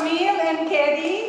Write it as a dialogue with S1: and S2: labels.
S1: Camille and Katie.